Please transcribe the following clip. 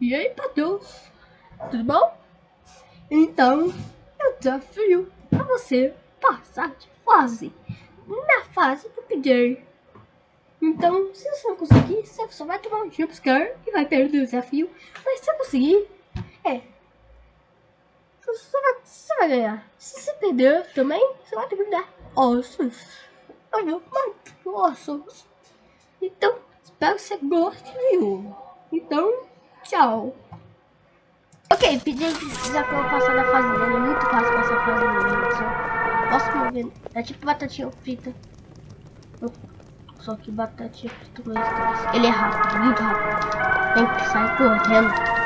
E aí, Matheus? Tudo bom? Então, eu desafio pra você passar de fase na fase do PJ. Então, se você não conseguir, você só vai tomar um jumpscare e vai perder o desafio. Mas se você conseguir, é. Você vai, você vai ganhar. Se você perder também, você vai ter que dar ossos. Vou mais ossos. Então, espero que você goste, viu? Então, Ok, pedi já pra eu passar da fase dele. É muito fácil passar a fase dele, só. Posso mover. É tipo batatinha frita. Só que batatinha frita com estresse. Ele é rápido, muito rápido. Tem que sair correndo.